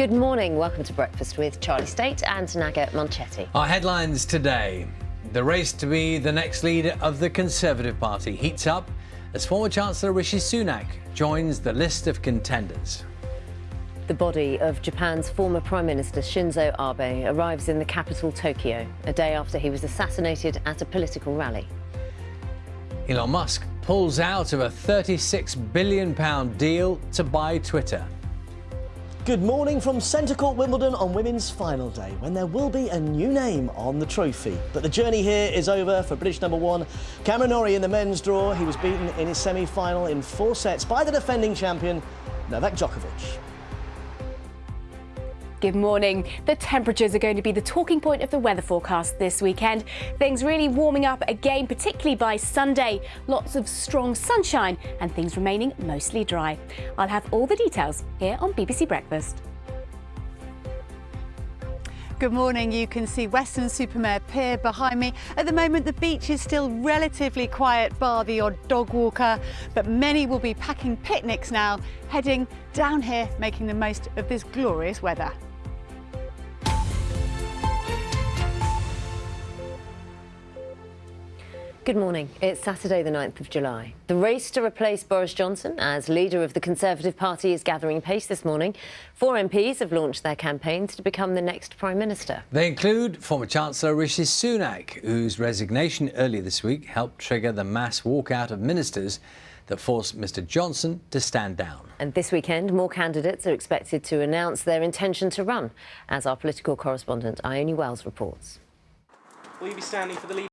Good morning. Welcome to Breakfast with Charlie Stayt and Naga Munchetty. Our headlines today. The race to be the next leader of the Conservative Party heats up as former Chancellor Rishi Sunak joins the list of contenders. The body of Japan's former Prime Minister Shinzo Abe arrives in the capital Tokyo, a day after he was assassinated at a political rally. Elon Musk pulls out of a £36 billion deal to buy Twitter. Good morning from Centre Court Wimbledon on women's final day, when there will be a new name on the trophy. But the journey here is over for British number one. Cameron Norrie in the men's draw. He was beaten in his semi-final in four sets by the defending champion, Novak Djokovic. Good morning. The temperatures are going to be the talking point of the weather forecast this weekend. Things really warming up again, particularly by Sunday. Lots of strong sunshine and things remaining mostly dry. I'll have all the details here on BBC Breakfast. Good morning. You can see Weston-super-Mare Pier behind me. At the moment, the beach is still relatively quiet, bar the odd dog walker, but many will be packing picnics now, heading down here, making the most of this glorious weather. Good morning. It's Saturday, the 9th of July. The race to replace Boris Johnson as leader of the Conservative Party is gathering pace this morning. Four MPs have launched their campaigns to become the next Prime Minister. They include former Chancellor Rishi Sunak, whose resignation earlier this week helped trigger the mass walkout of ministers that forced Mr Johnson to stand down. And this weekend, more candidates are expected to announce their intention to run, as our political correspondent Ione Wells reports. Will you be standing for the leader?